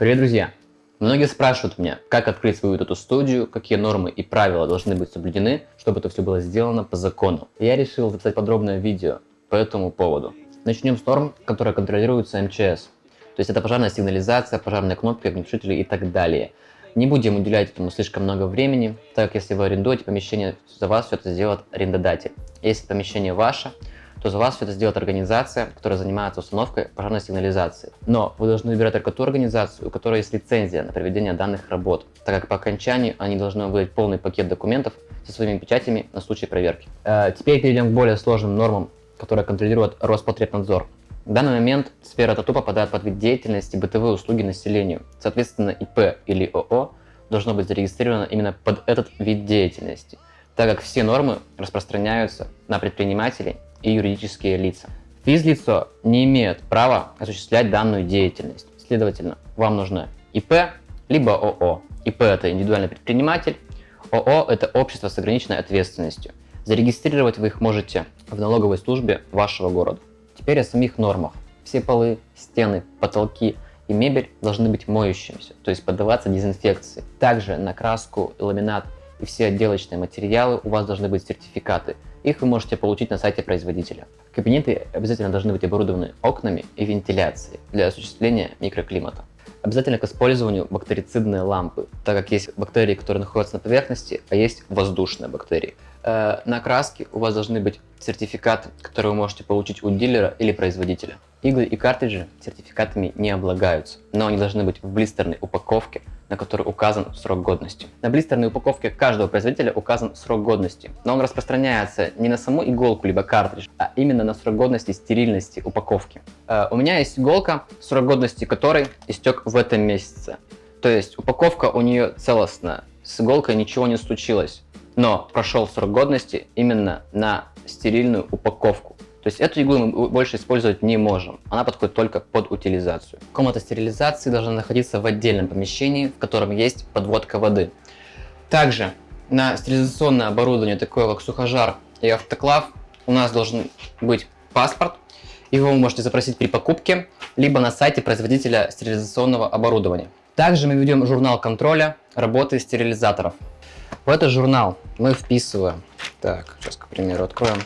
Привет, друзья! Многие спрашивают меня, как открыть свою эту студию, какие нормы и правила должны быть соблюдены, чтобы это все было сделано по закону. Я решил записать подробное видео по этому поводу. Начнем с норм, которые контролируются МЧС. То есть это пожарная сигнализация, пожарные кнопки, огнетушители и так далее. Не будем уделять этому слишком много времени, так как если вы арендуете помещение, за вас все это сделает арендодатель. Если помещение ваше, то за вас это сделает организация, которая занимается установкой пожарной сигнализации. Но вы должны выбирать только ту организацию, у которой есть лицензия на проведение данных работ, так как по окончании они должны выдать полный пакет документов со своими печатями на случай проверки. Э, теперь перейдем к более сложным нормам, которые контролирует Роспотребнадзор. В данный момент сфера ТАТУ попадает под вид деятельности бытовые услуги населению. Соответственно, ИП или ООО должно быть зарегистрировано именно под этот вид деятельности, так как все нормы распространяются на предпринимателей и юридические лица. Физлицо не имеет права осуществлять данную деятельность. Следовательно, вам нужно ИП либо ООО. ИП – это индивидуальный предприниматель, ООО – это общество с ограниченной ответственностью. Зарегистрировать вы их можете в налоговой службе вашего города. Теперь о самих нормах. Все полы, стены, потолки и мебель должны быть моющимися, то есть поддаваться дезинфекции. Также на краску, ламинат и все отделочные материалы у вас должны быть сертификаты – их вы можете получить на сайте производителя. Кабинеты обязательно должны быть оборудованы окнами и вентиляцией для осуществления микроклимата. Обязательно к использованию бактерицидные лампы, так как есть бактерии, которые находятся на поверхности, а есть воздушные бактерии. Э, на краске у вас должны быть сертификаты, которые вы можете получить у дилера или производителя. Иглы и картриджи сертификатами не облагаются, но они должны быть в блистерной упаковке, на которой указан срок годности. На блистерной упаковке каждого производителя указан срок годности, но он распространяется не на саму иголку либо картридж, а именно на срок годности стерильности упаковки. Э, у меня есть иголка, срок годности которой истек в этом месяце. То есть упаковка у нее целостная, с иголкой ничего не случилось, но прошел срок годности именно на стерильную упаковку. То есть эту иглу мы больше использовать не можем. Она подходит только под утилизацию. Комната стерилизации должна находиться в отдельном помещении, в котором есть подводка воды. Также на стерилизационное оборудование, такое как сухожар и автоклав, у нас должен быть паспорт. Его вы можете запросить при покупке, либо на сайте производителя стерилизационного оборудования. Также мы ведем журнал контроля работы стерилизаторов. В этот журнал мы вписываем, так, сейчас, к примеру, откроем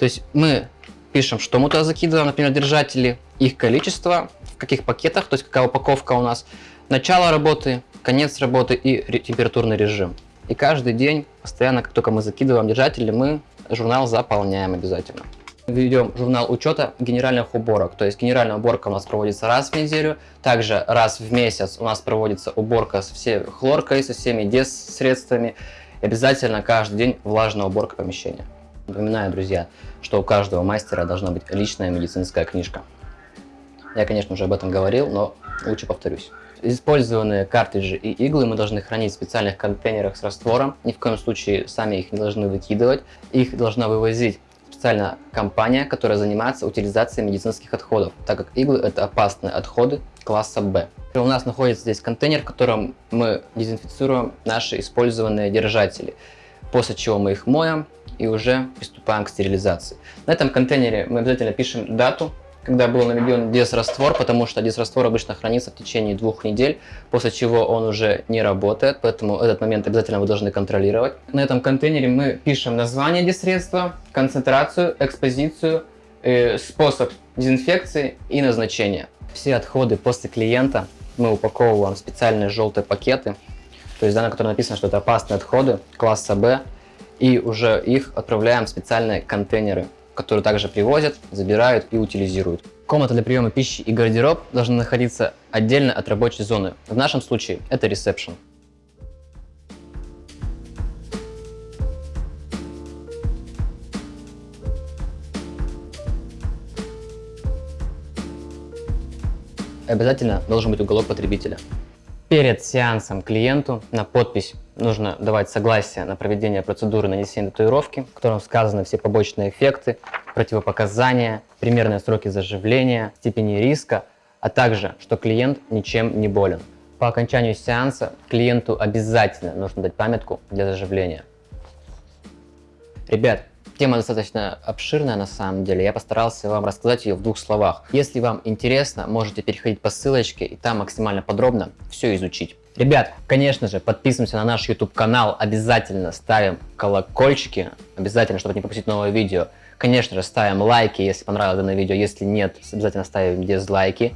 то есть мы пишем, что мы туда закидываем, например, держатели, их количество, в каких пакетах, то есть какая упаковка у нас, начало работы, конец работы и температурный режим. И каждый день, постоянно, как только мы закидываем держатели, мы журнал заполняем обязательно. Ведем журнал учета генеральных уборок. То есть генеральная уборка у нас проводится раз в неделю. Также раз в месяц у нас проводится уборка со всей хлоркой, со всеми дес-средствами. Обязательно каждый день влажная уборка помещения. Напоминаю, друзья, что у каждого мастера должна быть личная медицинская книжка. Я, конечно, уже об этом говорил, но лучше повторюсь. Использованные картриджи и иглы мы должны хранить в специальных контейнерах с раствором. Ни в коем случае сами их не должны выкидывать. Их должна вывозить специальная компания, которая занимается утилизацией медицинских отходов, так как иглы это опасные отходы класса Б. У нас находится здесь контейнер, в котором мы дезинфицируем наши использованные держатели, после чего мы их моем, и уже приступаем к стерилизации. На этом контейнере мы обязательно пишем дату, когда был наведен дезраствор, потому что дезраствор обычно хранится в течение двух недель, после чего он уже не работает, поэтому этот момент обязательно вы должны контролировать. На этом контейнере мы пишем название дезсредства, концентрацию, экспозицию, э, способ дезинфекции и назначение. Все отходы после клиента мы упаковываем в специальные желтые пакеты, то есть да, на котором написано, что это опасные отходы класса B, и уже их отправляем в специальные контейнеры, которые также привозят, забирают и утилизируют. Комната для приема пищи и гардероб должны находиться отдельно от рабочей зоны. В нашем случае это ресепшн. Обязательно должен быть уголок потребителя. Перед сеансом клиенту на подпись нужно давать согласие на проведение процедуры нанесения татуировки, в котором сказаны все побочные эффекты, противопоказания, примерные сроки заживления, степени риска, а также, что клиент ничем не болен. По окончанию сеанса клиенту обязательно нужно дать памятку для заживления. Ребят, Тема достаточно обширная на самом деле, я постарался вам рассказать ее в двух словах. Если вам интересно, можете переходить по ссылочке и там максимально подробно все изучить. Ребят, конечно же, подписываемся на наш YouTube канал, обязательно ставим колокольчики, обязательно, чтобы не пропустить новое видео. Конечно же, ставим лайки, если понравилось данное видео, если нет, обязательно ставим дизлайки.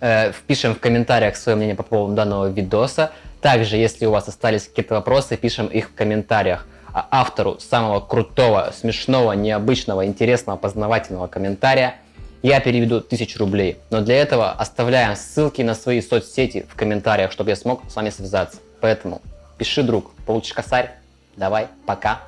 Э, впишем в комментариях свое мнение по поводу данного видоса. Также, если у вас остались какие-то вопросы, пишем их в комментариях. А автору самого крутого, смешного, необычного, интересного, познавательного комментария я переведу 1000 рублей. Но для этого оставляем ссылки на свои соцсети в комментариях, чтобы я смог с вами связаться. Поэтому пиши, друг, получишь косарь. Давай, пока.